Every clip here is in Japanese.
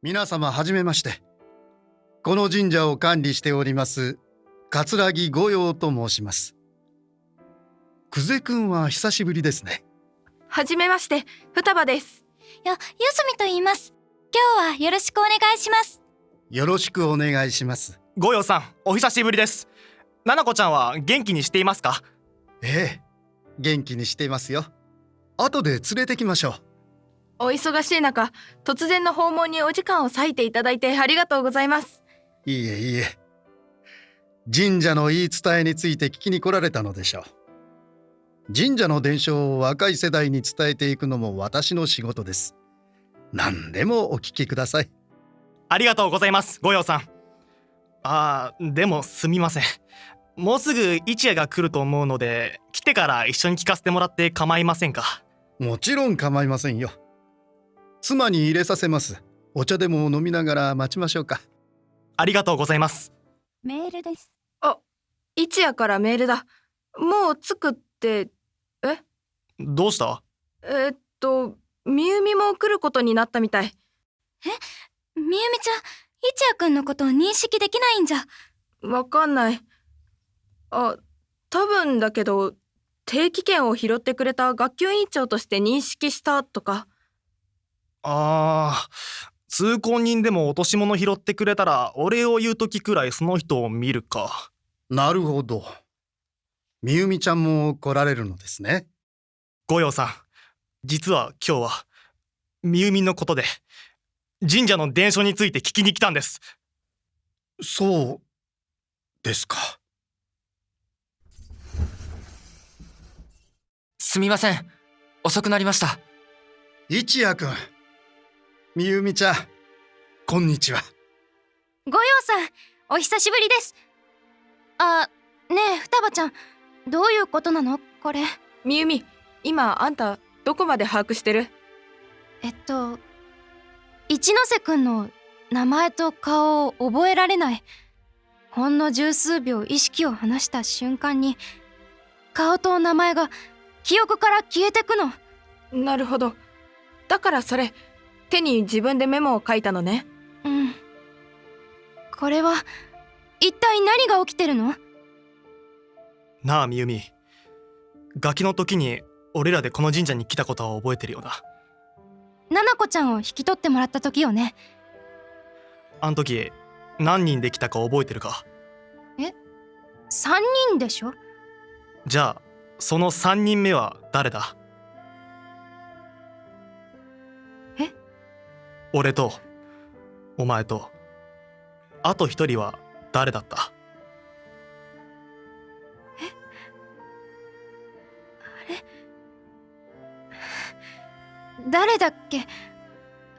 皆様はじめまして。この神社を管理しております桂木御用と申します。久世くんは久しぶりですね。はじめまして双葉です。よ、ゆすみと言います。今日はよろしくお願いします。よろしくお願いします。ごよさんお久しぶりです。ななこちゃんは元気にしていますか？ええ元気にしていますよ。後で連れてきましょうお忙しい中突然の訪問にお時間を割いていただいてありがとうございます。いいえいいえ。神社の言い伝えについて聞きに来られたのでしょう。神社の伝承を若い世代に伝えていくのも私の仕事です。何でもお聞きください。ありがとうございますごよさん。あーでもすみません。もうすぐ一夜が来ると思うので来てから一緒に聞かせてもらって構いませんか？もちろん構いませんよ妻に入れさせます。お茶でも飲みながら待ちましょうか。ありがとうございます。メールです。一夜からメールだ。もう着くってどうした？えーっとみゆみも来ることになったみたい。みゆみちゃん一夜くんのことを認識できないんじゃ。わかんない。あ多分だけど定期券を拾ってくれた学級委員長として認識したとかあー通行人でも落とし物拾ってくれたらお礼を言う時くらいその人を見るか。なるほど。みゆみちゃんも来られるのですね。ごよさん実は今日はみゆみのことで神社の伝承について聞きに来たんです。そうですか。すみません。遅くなりました。一夜くんみゆみちゃんこんにちは。ごようさんお久しぶりです。あねえ双葉ちゃんどういうことなの？これ。みゆみ今あんたどこまで把握してる？えっと一ノ瀬くんの名前と顔を覚えられない。ほんの十数秒意識を離した瞬間に顔と名前が記憶から消えてくの。なるほど。だからそれ手に自分でメモを書いたのね。うん。これは一体何が起きてるの？なあみゆみ。ガキの時に俺らでこの神社に来たことは覚えてるよなナナコちゃんを引き取ってもらった時よね。あん時何人で来たか覚えてるか？3人でしょ？じゃあその3人目は誰だ？俺とお前とあと一人は誰だった？誰だっけ？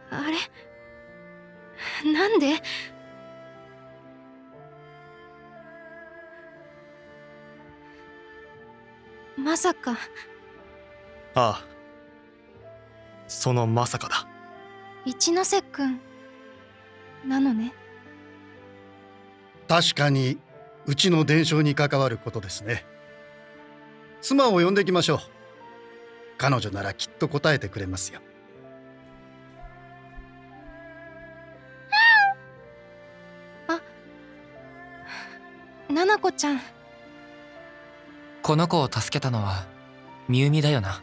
あれ？なんで？まさか。ああそのまさかだ一ノ瀬くんなのね。確かにうちの伝承に関わることですね。妻を呼んできましょう。彼女ならきっと答えてくれますよ。ナナコちゃん。この子を助けたのはみゆみだよな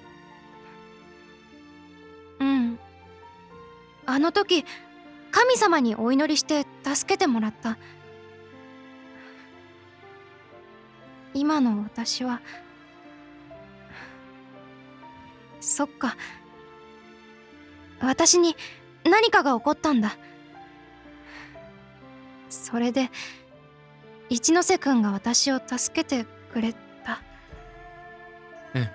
の時神様にお祈りして助けてもらった。今の私はそっか。私に何かが起こったんだ。それで一ノ瀬くんが私を助けてくれた。うん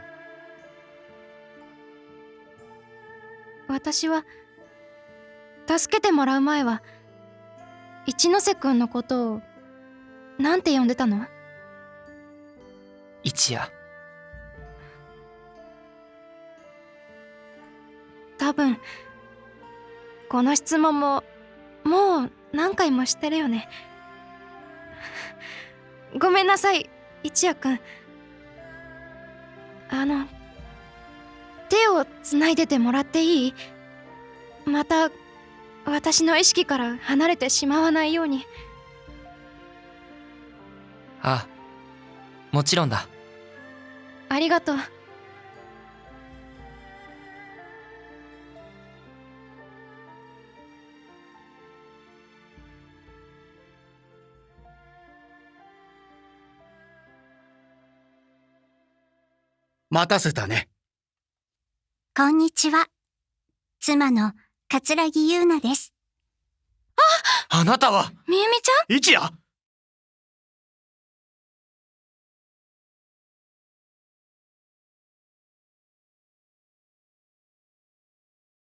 私は助けてもらう前は一ノ瀬くんのことをなんて呼んでたの？一夜。多分この質問ももう何回もしてるよね。ごめんなさい一夜くんあの手をつないでてもらっていい？また私の意識から離れてしまわないようにああもちろんだありがとう待たせたね。こんにちは。妻の桂木優奈です。あなたは。みゆみちゃん？一夜